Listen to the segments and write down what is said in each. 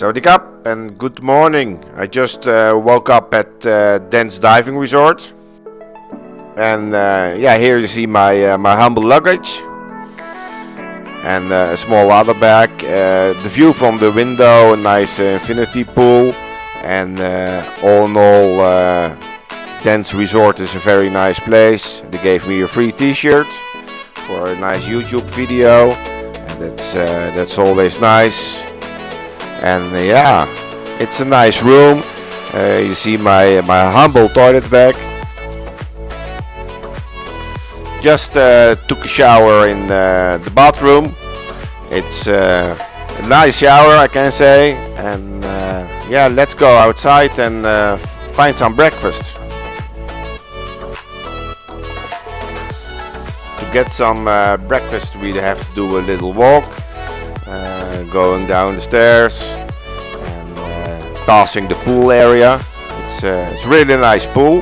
Sawadee Kap and good morning. I just uh, woke up at uh, Dance Diving Resort. And uh, yeah, here you see my, uh, my humble luggage. And uh, a small water bag. Uh, the view from the window, a nice infinity pool. And all in all, Dance Resort is a very nice place. They gave me a free t-shirt for a nice YouTube video. And that's, that's always nice and uh, yeah it's a nice room. Uh, you see my my humble toilet bag. Just uh, took a shower in the bathroom. It's a nice shower I can say. And yeah let's go outside and find some breakfast. To get some uh, breakfast we have to do a little walk. Uh, going down the stairs and uh, passing the pool area. It's uh, it's really nice pool.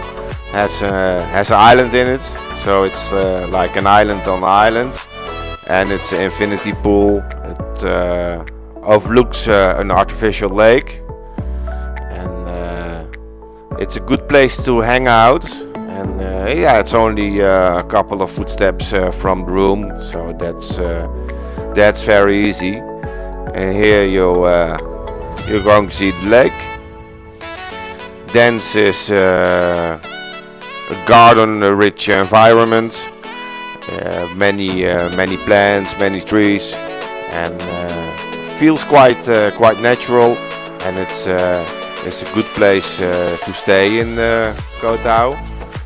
has has an island in it, so it's like an island on an island, and it's an infinity pool. It overlooks an artificial lake, and it's a good place to hang out and uh, yeah it's only uh, a couple of footsteps uh, from the room so that's that's very easy and here you uh, you're see the lake Dance is uh, a garden rich environment uh, many uh, many plants many trees and uh, feels quite uh, quite natural. And it's it's a good place to stay in Koh Tao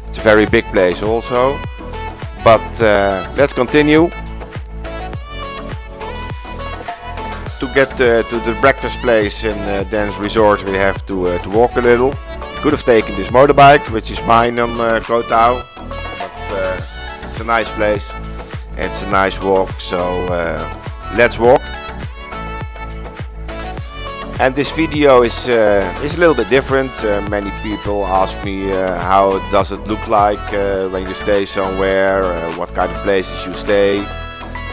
it's a very big place also. But let's continue get uh, to the breakfast place in uh, Dance Resort we have to, uh, to walk a little. Could have taken this motorbike, which is mine on uh, Koh Tao, but uh, it's a nice place. It's a nice walk, so uh, let's walk. And this video is uh, is a little bit different. many people ask me how does it look like when you stay somewhere, what kind of places you stay.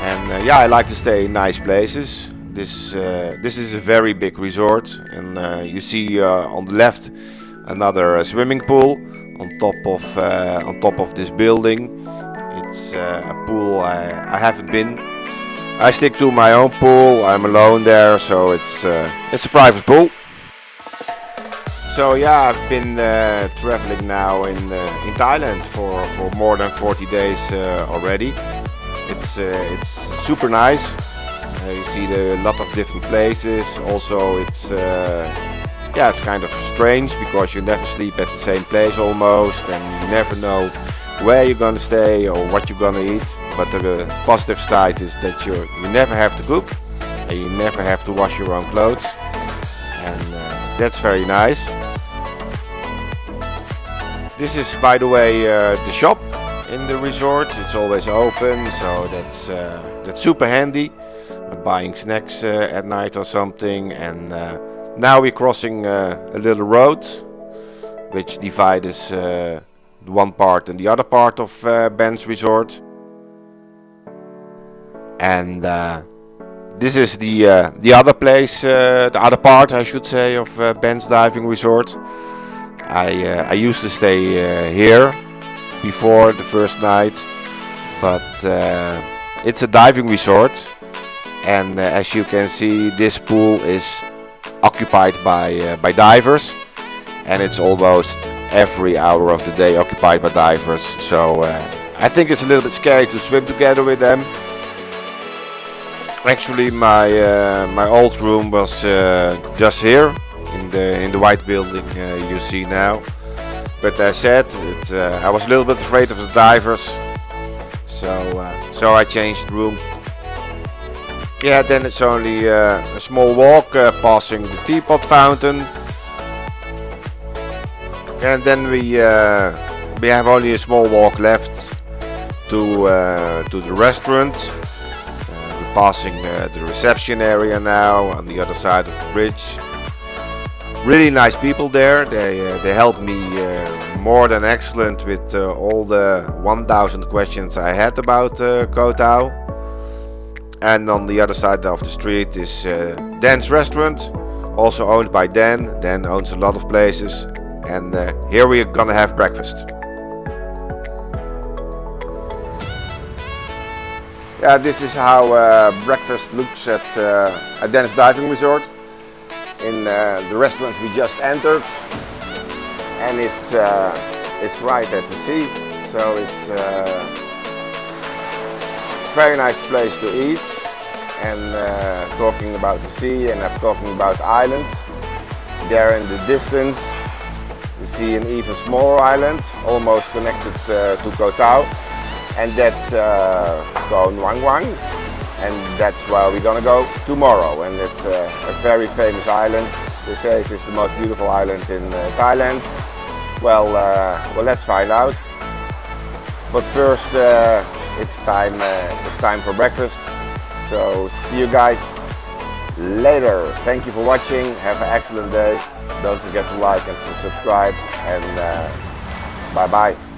And yeah, I like to stay in nice places this uh, this is a very big resort and uh, you see uh, on the left another uh, swimming pool on top of uh, on top of this building. It's uh, a pool I, I haven't been. I stick to my own pool. I'm alone there so it's it's a private pool. So yeah I've been traveling now in in Thailand for, for more than 40 days already. It's it's super nice. uh, you see the, a lot of different places. Also, it's uh, yeah, it's kind of strange because you never sleep at the same place almost, and you never know where you're gonna stay or what you're gonna eat. But the positive side is that you you never have to cook, and you never have to wash your own clothes, and uh, that's very nice. This is, by the way, uh, the shop in the resort. It's always open, so that's uh, that's super handy buying snacks uh, at night or something and uh, now we're crossing uh, a little road which divides one part and the other part of Ban's resort and this is the uh, the other place, uh, the other part I should say of uh, Ban's diving resort. I I used to stay here before the first night, but it's a diving resort and uh, as you can see this pool is occupied by uh, by divers. And it's almost every hour of the day occupied by divers. So uh, I think it's a little bit scary to swim together with them. Actually my uh, my old room was uh, just here in the in the white building uh, you see now. But as I said it, I was a little bit afraid of the divers. So so I changed room yeah, then it's only uh, a small walk uh, passing the teapot fountain. And then we uh, we have only a small walk left to uh, to the restaurant. Uh, we're passing uh, the reception area now on the other side of the bridge. Really nice people there. They they helped me more than excellent with all the 1000 questions I had about uh, Koh Tao and on the other side of the street is uh, Dance Restaurant also owned by Dan. Dan owns a lot of places and uh, here we're gonna have breakfast. Yeah, this is how uh, breakfast looks at, uh, at Dennis Diving Resort in uh, the restaurant we just entered and it's uh, it's right at the sea so it's uh, very nice place to eat and uh, talking about the sea and I'm talking about islands. There in the distance you see an even smaller island almost connected uh, to Koh Tao. And that's uh, Koh Nang Yuan and that's where we're gonna go tomorrow. And it's uh, a very famous island. They say it is the most beautiful island in uh, Thailand. Well uh, well let's find out. But first it's time uh, it's time for breakfast. So see you guys later. Thank you for watching. Have an excellent day. Don't forget to like and to subscribe and uh, bye bye